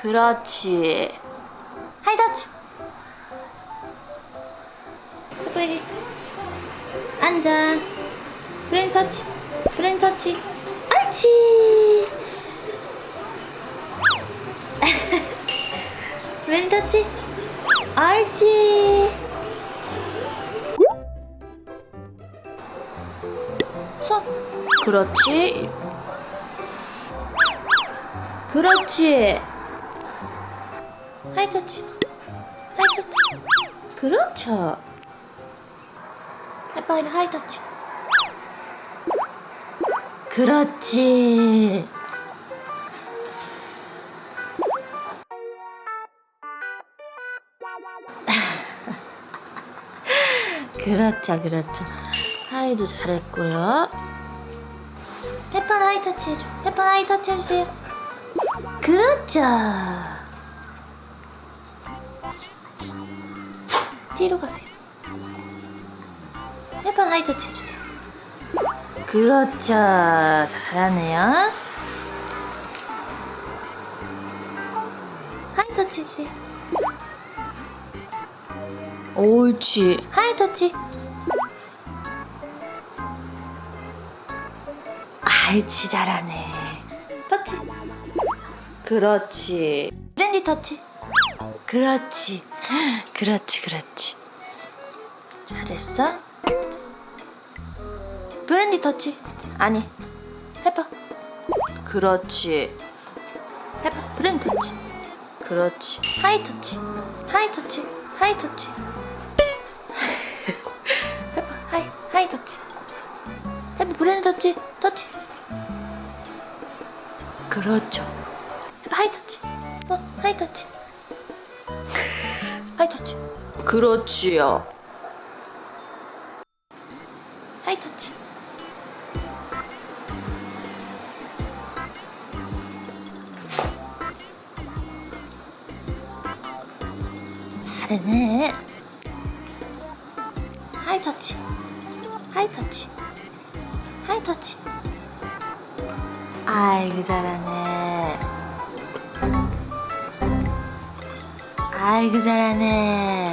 그렇지. 하이터치. 예쁘게. 앉아. 브레인 터치. 브레인 터치. 옳지. 브레인 터치. 옳지. 손. 그렇지. 그렇지. 하이터치. 하이터치. 그렇죠. 해봐야 하이터치. 그렇지. 그렇죠, 그렇죠. 하이도 잘했고요. 페판 high touch 해줘. 페판 high touch 해주세요. 그렇죠. 뒤로 가세요. 페판 high touch 해주세요. 그렇죠. 잘하네요. high touch 해주세요. 옳지. high touch. 알지 잘하네. 터치. 그렇지. 브랜디 터치. 그렇지. 그렇지, 그렇지. 잘했어. 브랜디 터치. 아니. 해봐. 그렇지. 해봐. 브랜디 터치. 그렇지. high touch. high touch. high touch. 해봐. high. high touch. 해봐. 브랜디 터치. 터치. 그렇죠. 해봐. high touch. 어, high touch. high touch. 그렇지요. high touch. 잘하네. 하이 터치. 하이 터치. 하이 터치. 아이고 잘하네. 아이고 잘하네.